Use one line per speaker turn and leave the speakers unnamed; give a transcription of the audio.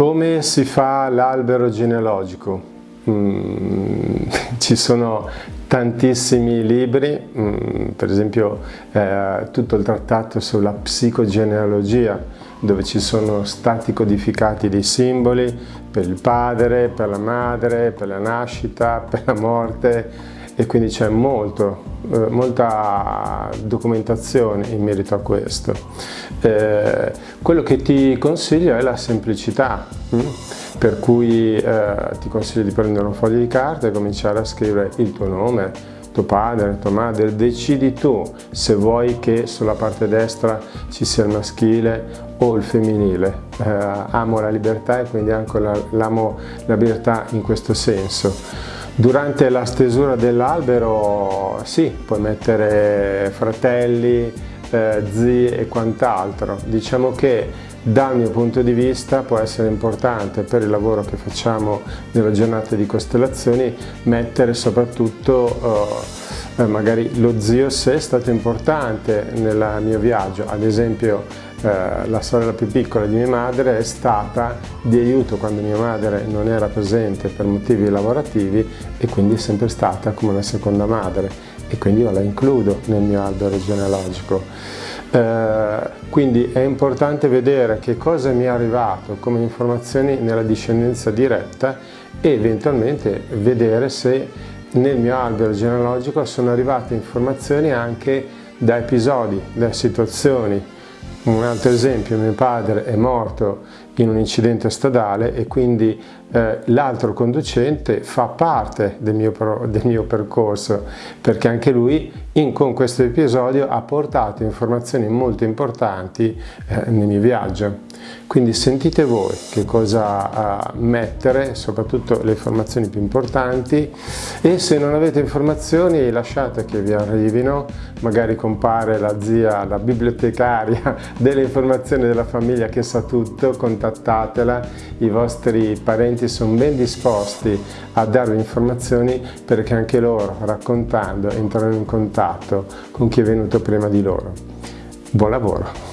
Come si fa l'albero genealogico? Mm, ci sono tantissimi libri, mm, per esempio eh, tutto il trattato sulla psicogenealogia, dove ci sono stati codificati dei simboli per il padre, per la madre, per la nascita, per la morte, e quindi c'è molto, eh, molta documentazione in merito a questo. Eh, quello che ti consiglio è la semplicità, hm? per cui eh, ti consiglio di prendere un foglio di carta e cominciare a scrivere il tuo nome, tuo padre, tua madre, decidi tu se vuoi che sulla parte destra ci sia il maschile o il femminile. Eh, amo la libertà e quindi anche l'amo la libertà in questo senso. Durante la stesura dell'albero sì, puoi mettere fratelli, eh, zii e quant'altro. Diciamo che dal mio punto di vista può essere importante per il lavoro che facciamo nella giornata di costellazioni mettere soprattutto eh, magari lo zio se è stato importante nel mio viaggio, ad esempio eh, la sorella più piccola di mia madre è stata di aiuto quando mia madre non era presente per motivi lavorativi e quindi è sempre stata come una seconda madre e quindi io la includo nel mio albero genealogico. Eh, quindi è importante vedere che cosa mi è arrivato come informazioni nella discendenza diretta e eventualmente vedere se nel mio albero genealogico sono arrivate informazioni anche da episodi, da situazioni, un altro esempio, mio padre è morto in un incidente stradale e quindi eh, l'altro conducente fa parte del mio, del mio, percorso perché anche lui in, con questo episodio ha portato informazioni molto importanti eh, nel mio viaggio. Quindi sentite voi che cosa uh, mettere, soprattutto le informazioni più importanti e se non avete informazioni lasciate che vi arrivino, magari compare la zia, la bibliotecaria delle informazioni della famiglia che sa tutto, contattatela, i vostri parenti sono ben disposti a darvi informazioni perché anche loro raccontando entrano in contatto con chi è venuto prima di loro. Buon lavoro!